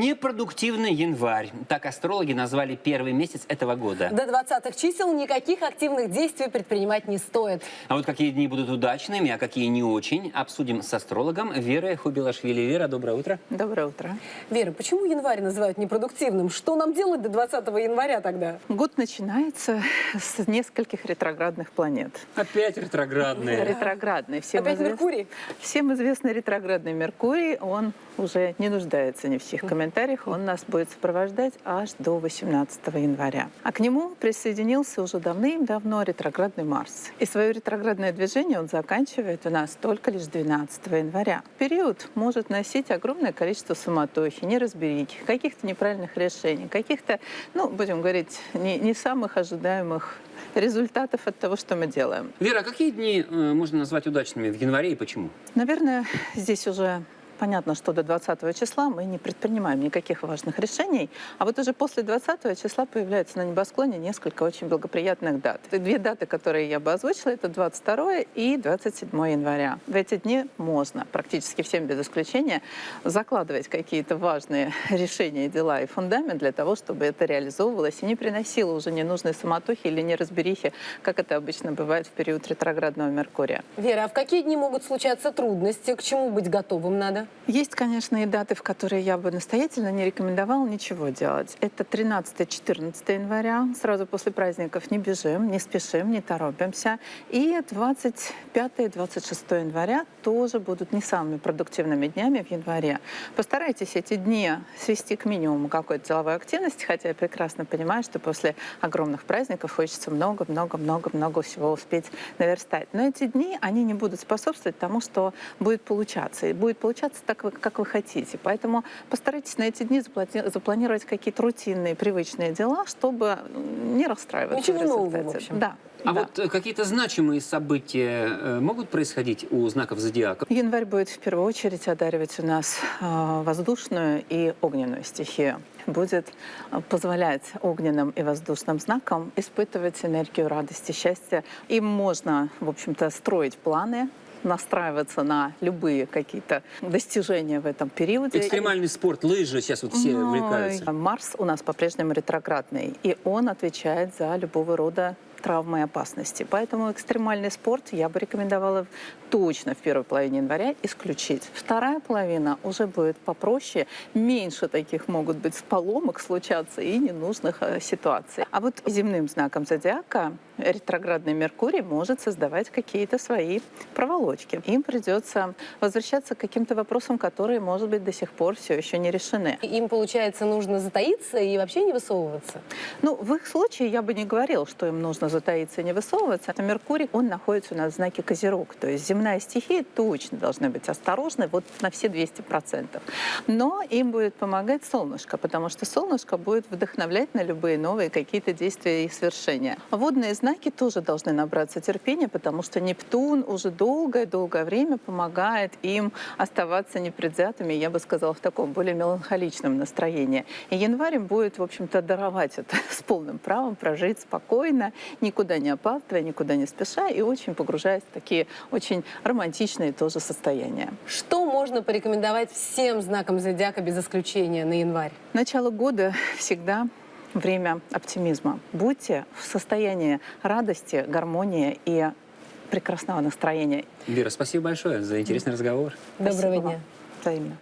Непродуктивный январь. Так астрологи назвали первый месяц этого года. До 20-х чисел никаких активных действий предпринимать не стоит. А вот какие дни будут удачными, а какие не очень, обсудим с астрологом Верой Хубилашвили. Вера, доброе утро. Доброе утро. Вера, почему январь называют непродуктивным? Что нам делать до 20 января тогда? Год начинается с нескольких ретроградных планет. Опять ретроградные. Ретроградный. Всем Опять извест- Меркурий? Всем известный ретроградный Меркурий, он уже не нуждается ни в чьих комментариях, он нас будет сопровождать аж до 18 января. А к нему присоединился уже давным-давно ретроградный Марс. И свое ретроградное движение он заканчивает у нас только лишь 12 января. Период может носить огромное количество суматохи, неразберики, каких-то неправильных решений, каких-то, ну, будем говорить, не, не самых ожидаемых результатов от того, что мы делаем. Вера, а какие дни э, можно назвать удачными в январе и почему? Наверное, здесь уже понятно, что до 20 числа мы не предпринимаем никаких важных решений, а вот уже после 20 числа появляются на небосклоне несколько очень благоприятных дат. И Две даты, которые я бы озвучила, это 22 и 27 января. В эти дни можно практически всем без исключения закладывать какие-то важные решения, дела и фундамент для того, чтобы это реализовывалось и не приносило уже ненужной суматохи или неразберихи, как это обычно бывает в период ретроградного Меркурия. Вера, а в какие дни могут случаться трудности? К чему быть готовым надо? Есть, конечно, и даты, в которые я бы настоятельно не рекомендовала ничего делать. Это 13-14 января. Сразу после праздников не бежим, не спешим, не торопимся. И 25-26 января тоже будут не самыми продуктивными днями в январе. Постарайтесь эти дни свести к минимуму какой-то деловой активности, хотя я прекрасно понимаю, что после огромных праздников хочется много-много-много-много всего успеть наверстать. Но эти дни, они не будут способствовать тому, что будет получаться. И будет получаться так, вы- как вы хотите. Поэтому постарайтесь на эти дни заплати- запланировать какие-то рутинные, привычные дела, чтобы не расстраиваться Ничего в нового, результате. в общем. Да. А да. вот э, какие-то значимые события э, могут происходить у знаков зодиака? Январь будет в первую очередь одаривать у нас э, воздушную и огненную стихию. Будет позволять огненным и воздушным знакам испытывать энергию радости, счастья. Им можно, в общем-то, строить планы, настраиваться на любые какие-то достижения в этом периоде. Экстремальный спорт, лыжи, сейчас вот все увлекаются. Марс у нас по-прежнему ретроградный, и он отвечает за любого рода травмы и опасности. Поэтому экстремальный спорт я бы рекомендовала точно в первой половине января исключить. Вторая половина уже будет попроще, меньше таких могут быть поломок случаться и ненужных э, ситуаций. А вот земным знаком зодиака ретроградный Меркурий может создавать какие-то свои проволочки. Им придется возвращаться к каким-то вопросам, которые, может быть, до сих пор все еще не решены. Им, получается, нужно затаиться и вообще не высовываться? Ну, в их случае я бы не говорил, что им нужно затаиться и не высовываться. А Меркурий, он находится у нас в знаке Козерог. То есть земная стихия точно должны быть осторожны вот на все 200%. Но им будет помогать солнышко, потому что солнышко будет вдохновлять на любые новые какие-то действия и свершения. Водные знаки тоже должны набраться терпения, потому что Нептун уже долгое-долгое время помогает им оставаться непредвзятыми, я бы сказала, в таком более меланхоличном настроении. И январь им будет, в общем-то, даровать это с полным правом, прожить спокойно, никуда не опаздывая, никуда не спеша и очень погружаясь в такие очень романтичные тоже состояния. Что можно порекомендовать всем знакам зодиака без исключения на январь? Начало года всегда время оптимизма. Будьте в состоянии радости, гармонии и прекрасного настроения. Вера, спасибо большое за интересный разговор. Доброго Спасибо дня. вам. Взаимно.